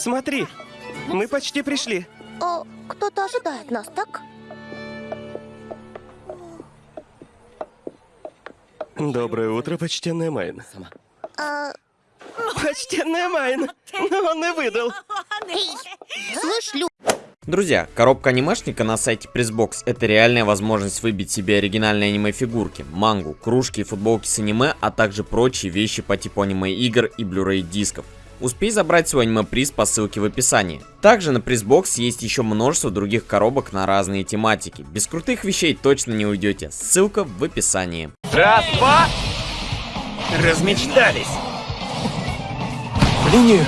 Смотри, мы почти пришли. О, кто-то ожидает нас, так? Доброе утро, почтенная Майн. А, Почтенная Майн! Но он и выдал. слышь, Лю, Друзья, коробка анимешника на сайте Pressbox это реальная возможность выбить себе оригинальные аниме-фигурки, мангу, кружки и футболки с аниме, а также прочие вещи по типу аниме-игр и Blu-ray дисков. Успей забрать свой аниме-приз по ссылке в описании. Также на Pressbox есть еще множество других коробок на разные тематики. Без крутых вещей точно не уйдете. Ссылка в описании. Раз, два. Размечтались. В линию.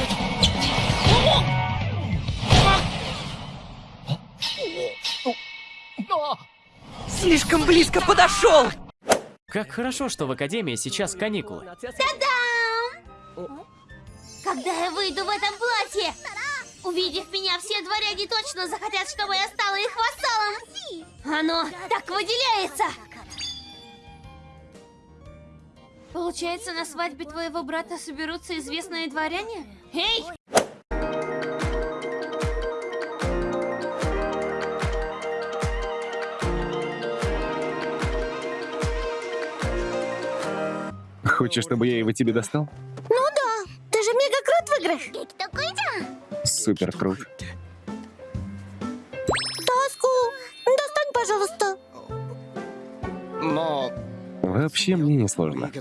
Слишком близко подошел! Как хорошо, что в Академии сейчас каникулы. Когда я выйду в этом платье, увидев меня, все дворяне точно захотят, чтобы я стала их вассалом. Оно так выделяется. Получается, на свадьбе твоего брата соберутся известные дворяне? Эй! Хочешь, чтобы я его тебе достал? Супер крут. Таску, достань, пожалуйста. Но... Вообще мне не сложно.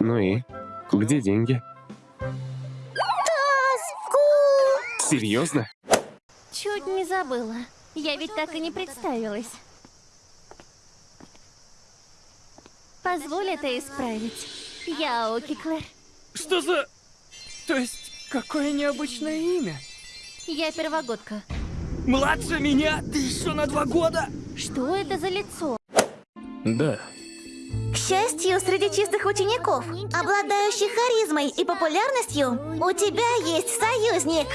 Ну и? Где деньги? Таску! Серьезно? Чуть не забыла. Я ведь так и не представилась. Позволь это исправить. Я Оки Клэр. Что за... То есть, какое необычное имя? Я первогодка. Младше меня? Ты еще на два года? Что это за лицо? Да. К счастью, среди чистых учеников, обладающих харизмой и популярностью, у тебя есть союзник.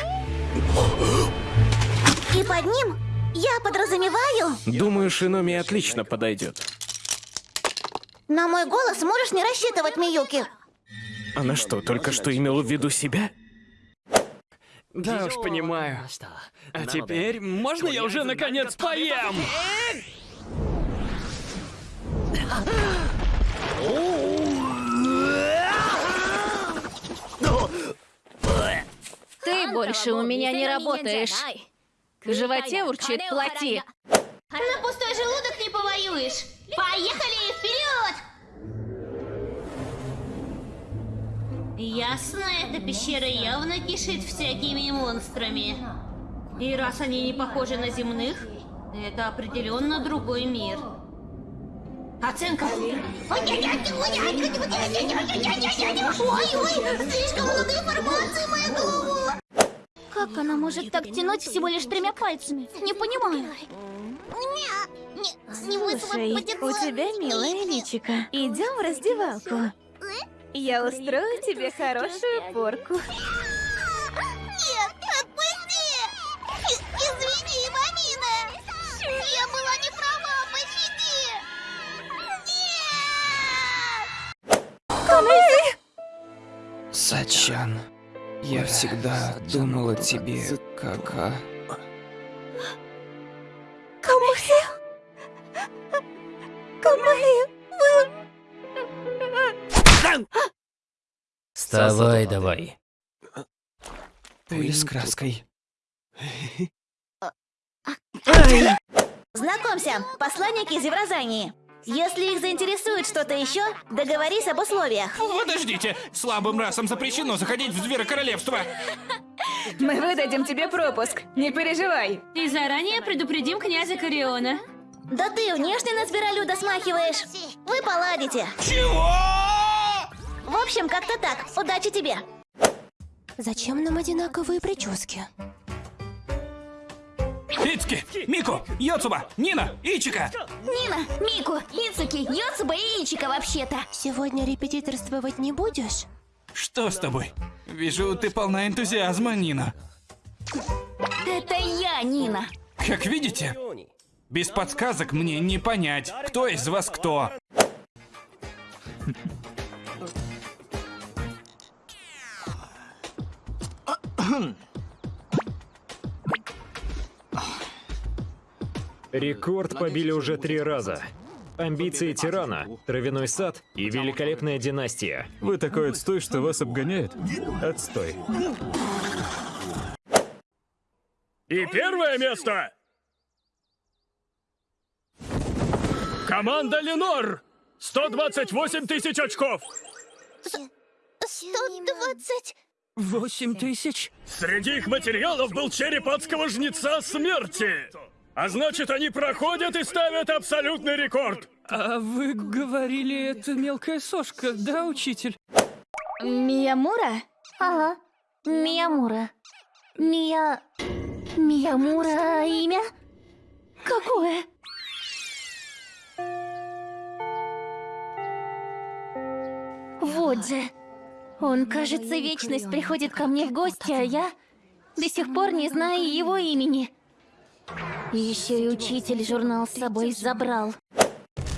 И под ним я подразумеваю, Думаю, Шиноми отлично подойдет. на мой голос можешь не рассчитывать, Миюки. Она что, только что имела в виду себя? Да уж, понимаю. А теперь, можно я уже наконец поем? Ты больше у меня не работаешь. В животе урчит плоти. На пустой желудок не повоюешь. Поехали вперед! Ясно, эта пещера явно кишит всякими монстрами. И раз они не похожи на земных, это определенно другой мир. Оценка. Ой-ой, слишком много информации, моя голова. Как она может так тянуть всего лишь тремя пальцами? Не понимаю. Слушай, у тебя милая личика. Идем в раздевалку. Я устрою тебе хорошую порку. Нет, отпусти! Извини, мамина! Я была не права, пощади! Нет! Сачан, я всегда думал о тебе как о... Вставай давай. Ты с краской. Знакомься, посланники из Евразании. Если их заинтересует что-то еще, договорись об условиях. Подождите, слабым расам запрещено заходить в Зверокоролевство. Мы выдадим тебе пропуск. Не переживай. И заранее предупредим князя Кориона. Да ты внешне на зверолюда смахиваешь. Вы поладите. Чего? В общем, как-то так. Удачи тебе. Зачем нам одинаковые прически? Ицки, Мику, Йоцуба, Нина, Ичика. Нина, Мику, Ицуки, Йоцуба и Ичика вообще-то. Сегодня репетиторствовать не будешь? Что с тобой? Вижу, ты полна энтузиазма, Нина. Это я, Нина. Как видите, без подсказок мне не понять, кто из вас кто. Рекорд побили уже три раза. Амбиции тирана, травяной сад и великолепная династия. Вы такой отстой, что вас обгоняет? Отстой. И первое место! Команда Ленор! 128 тысяч очков! 120... Восемь тысяч? Среди их материалов был череп адского жнеца смерти! А значит, они проходят и ставят абсолютный рекорд! А вы говорили, это мелкая сошка, да, учитель? Миямура? Ага, Миямура. Мия... Миямура имя? Какое? Вот же. Он, кажется, вечность приходит ко мне в гости, а я до сих пор не знаю его имени. Еще и учитель журнал с собой забрал.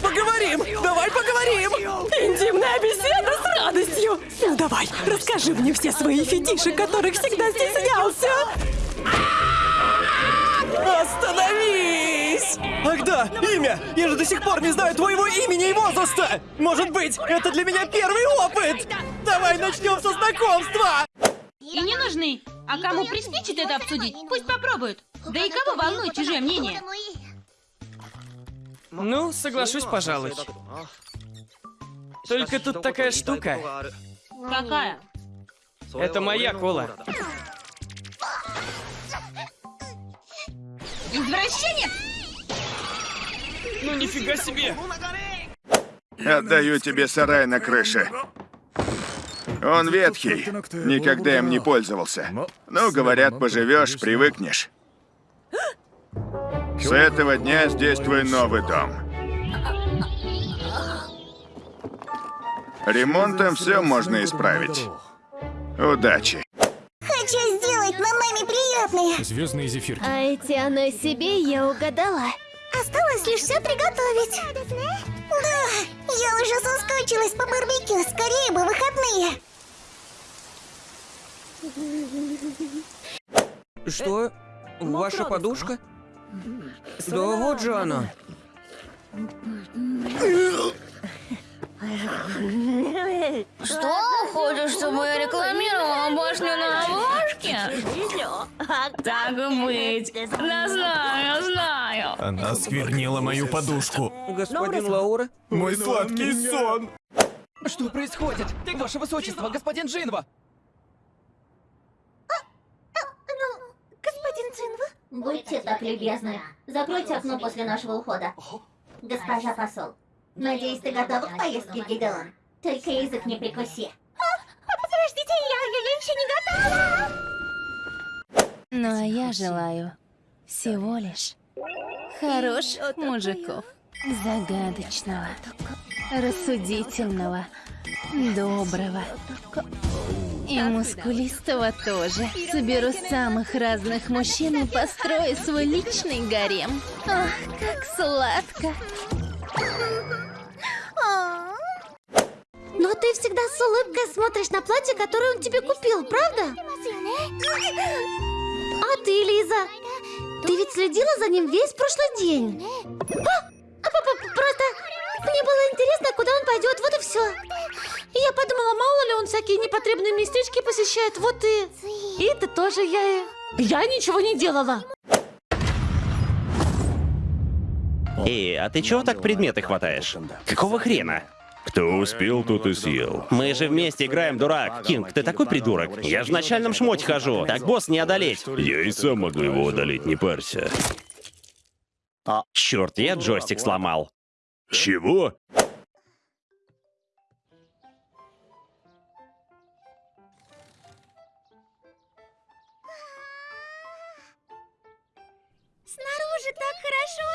Поговорим! Давай поговорим! Интимная беседа с радостью! Ну давай, расскажи мне все свои фетиши, которых всегда стеснялся! Остановись! Ах да, имя! Я же до сих пор не знаю твоего имени и возраста! Может быть, это для меня первый опыт! Давай начнем со знакомства! И не нужны. А кому приспичит это обсудить, пусть попробуют. Да и кого волнует чужое мнение? Ну, соглашусь, пожалуй. Только тут такая штука. Какая? Это моя кола. Извращенец! Ну нифига себе! Отдаю тебе сарай на крыше. Он ветхий, никогда им не пользовался. Ну, говорят, поживешь, привыкнешь. С этого дня здесь твой новый дом. Ремонтом все можно исправить. Удачи. Хочу сделать маме приятное. Звездный зефир. А эти оно себе я угадала. Осталось лишь все приготовить. Да, я уже соскучилась по барбекю. Скорее бы выходные. Что? Ваша подушка? Да вот же она. Что? Хочешь, чтобы я рекламировала башню на обложке? Так и быть. Да знаю, знаю. Она сквернила мою подушку. Господин Лаура? Мой сладкий сон. Что происходит? Ваше высочество, господин Джинва! Господин Цинва? Будьте так любезны. Закройте окно после нашего ухода. Госпожа посол, надеюсь, ты готова к поездке в Гидеон? Только язык не прикуси. Подождите, я, я, я еще не готова. Ну а я желаю всего лишь хороших мужиков. Загадочного, рассудительного, доброго. И мускулистого тоже. Соберу самых разных мужчин и построю свой личный гарем. Ах, как сладко. Но ты всегда с улыбкой смотришь на платье, которое он тебе купил, правда? А ты, Лиза? Ты ведь следила за ним весь прошлый день. А, а, п- п- просто мне было интересно, куда он пойдет, вот и все. Я подумала, мало ли он всякие непотребные местечки посещает, вот и... И это тоже я и... Я ничего не делала. Эй, а ты чего так предметы хватаешь? Какого хрена? Кто успел, тот и съел. Мы же вместе играем, дурак. Кинг, ты такой придурок. Я же в начальном шмоте хожу. Так босс не одолеть. Я и сам могу его одолеть, не парься. А, черт, я джойстик сломал. Чего? Снаружи так хорошо.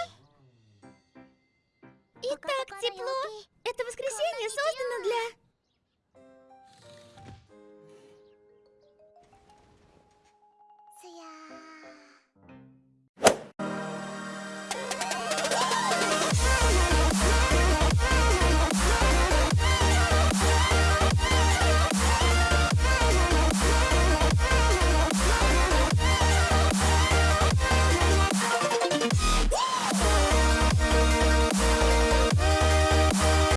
И так тепло. Это воскресенье создано для...